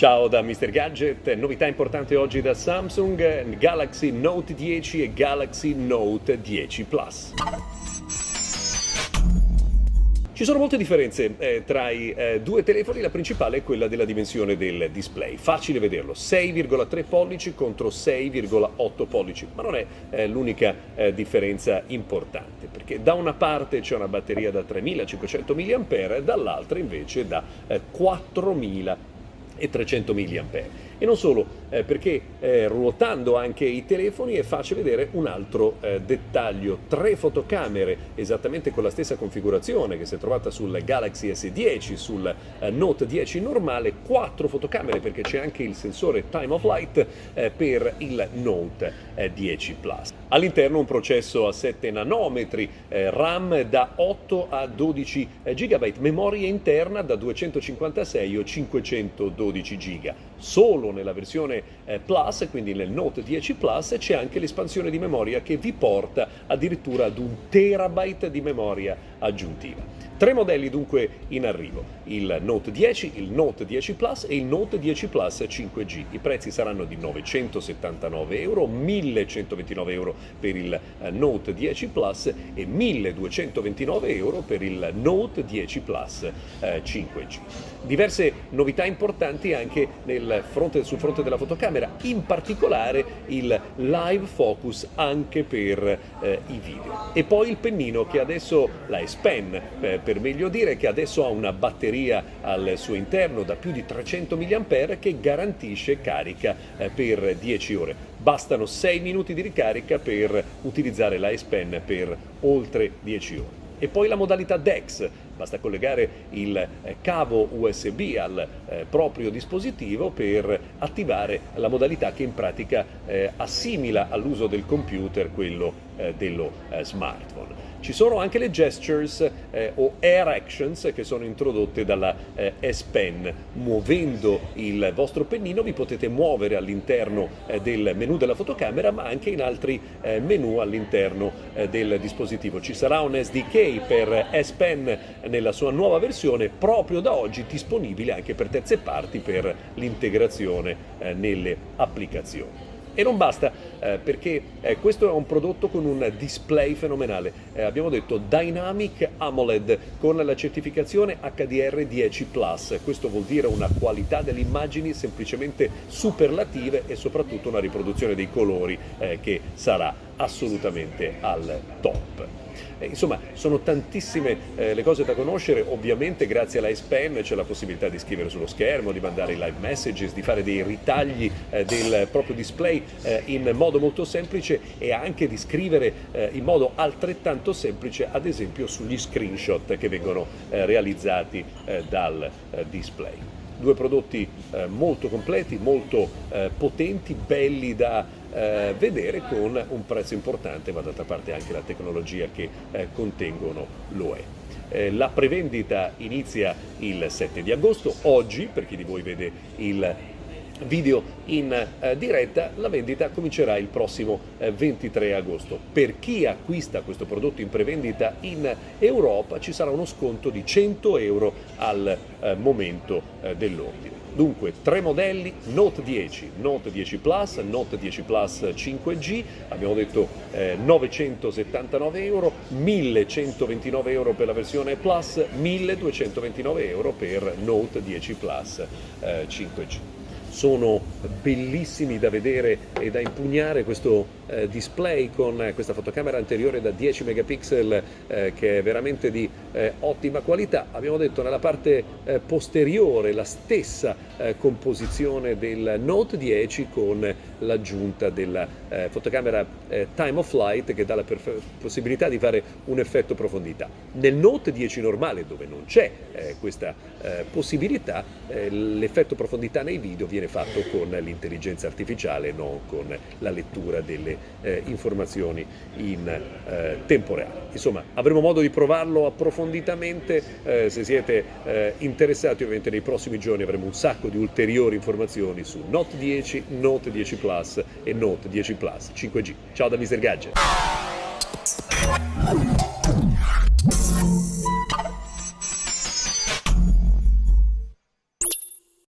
Ciao da Mr. Gadget, novità importante oggi da Samsung, Galaxy Note 10 e Galaxy Note 10 Plus. Ci sono molte differenze eh, tra i eh, due telefoni, la principale è quella della dimensione del display. Facile vederlo, 6,3 pollici contro 6,8 pollici, ma non è eh, l'unica eh, differenza importante, perché da una parte c'è una batteria da 3500 mAh, dall'altra invece da 4000 mAh e 300 mAh. E non solo, eh, perché eh, ruotando anche i telefoni è facile vedere un altro eh, dettaglio. Tre fotocamere esattamente con la stessa configurazione che si è trovata sul Galaxy S10, sul eh, Note 10 normale, quattro fotocamere perché c'è anche il sensore Time of Light eh, per il Note 10 eh, Plus. All'interno un processo a 7 nanometri, RAM da 8 a 12 GB, memoria interna da 256 o 512 GB. Solo nella versione eh, Plus, quindi nel Note 10 Plus, c'è anche l'espansione di memoria che vi porta addirittura ad un terabyte di memoria aggiuntiva. Tre modelli dunque in arrivo, il Note 10, il Note 10 Plus e il Note 10 Plus 5G. I prezzi saranno di 979 euro, 1129 euro per il eh, Note 10 Plus e 1229 euro per il Note 10 Plus 5G. Eh, Diverse novità importanti anche fronte, sul fronte della fotocamera, in particolare il live focus anche per eh, i video. E poi il pennino che adesso, la S Pen, eh, per meglio dire, che adesso ha una batteria al suo interno da più di 300 mAh che garantisce carica eh, per 10 ore. Bastano 6 minuti di ricarica per utilizzare la S Pen per oltre 10 ore. E poi la modalità DeX, basta collegare il eh, cavo USB al eh, proprio dispositivo per attivare la modalità che in pratica eh, assimila all'uso del computer quello dello smartphone. Ci sono anche le gestures eh, o air actions che sono introdotte dalla eh, S Pen. Muovendo il vostro pennino vi potete muovere all'interno eh, del menu della fotocamera ma anche in altri menu all'interno del dispositivo. Ci sarà un SDK per S Pen nella sua nuova versione proprio da oggi disponibile anche per terze parti per l'integrazione eh, nelle applicazioni. E non basta, eh, perché eh, questo è un prodotto con un display fenomenale. Eh, abbiamo detto Dynamic AMOLED con la certificazione HDR10+. Questo vuol dire una qualità delle immagini semplicemente superlative e soprattutto una riproduzione dei colori eh, che sarà assolutamente al top. Eh, insomma, sono tantissime eh, le cose da conoscere, ovviamente grazie alla S Pen c'è la possibilità di scrivere sullo schermo, di mandare i live messages, di fare dei ritagli eh, del proprio display eh, in modo molto semplice e anche di scrivere eh, in modo altrettanto semplice, ad esempio sugli screenshot che vengono realizzati dal display due prodotti eh, molto completi, molto eh, potenti, belli da eh, vedere con un prezzo importante, ma d'altra parte anche la tecnologia che eh, contengono lo è. Eh, la prevendita inizia il 7 di agosto, oggi per chi di voi vede il video in eh, diretta, la vendita comincerà il prossimo eh, 23 agosto. Per chi acquista questo prodotto in prevendita in Europa ci sarà uno sconto di 100 euro al eh, momento eh, dell'ordine. Dunque, tre modelli, Note 10, Note 10 Plus, Note 10 Plus 5G, abbiamo detto eh, 979 euro, 1129 euro per la versione Plus, 1229 euro per Note 10 Plus eh, 5G sono bellissimi da vedere e da impugnare questo eh, display con eh, questa fotocamera anteriore da 10 megapixel eh, che è veramente di eh, ottima qualità. Abbiamo detto nella parte eh, posteriore la stessa eh, composizione del Note 10 con l'aggiunta della fotocamera Time of Flight che dà la possibilità di fare un effetto profondità. Nel Note 10 normale dove non c'è questa possibilità l'effetto profondità nei video viene fatto con l'intelligenza artificiale non con la lettura delle eh, informazioni in eh, tempo reale. Insomma, avremo modo di provarlo approfonditamente, eh, se siete eh, interessati ovviamente nei prossimi giorni avremo un sacco di ulteriori informazioni su Note 10, Note 10 Plus e Note 10 Plus 5G. Ciao da Mr. Gadget!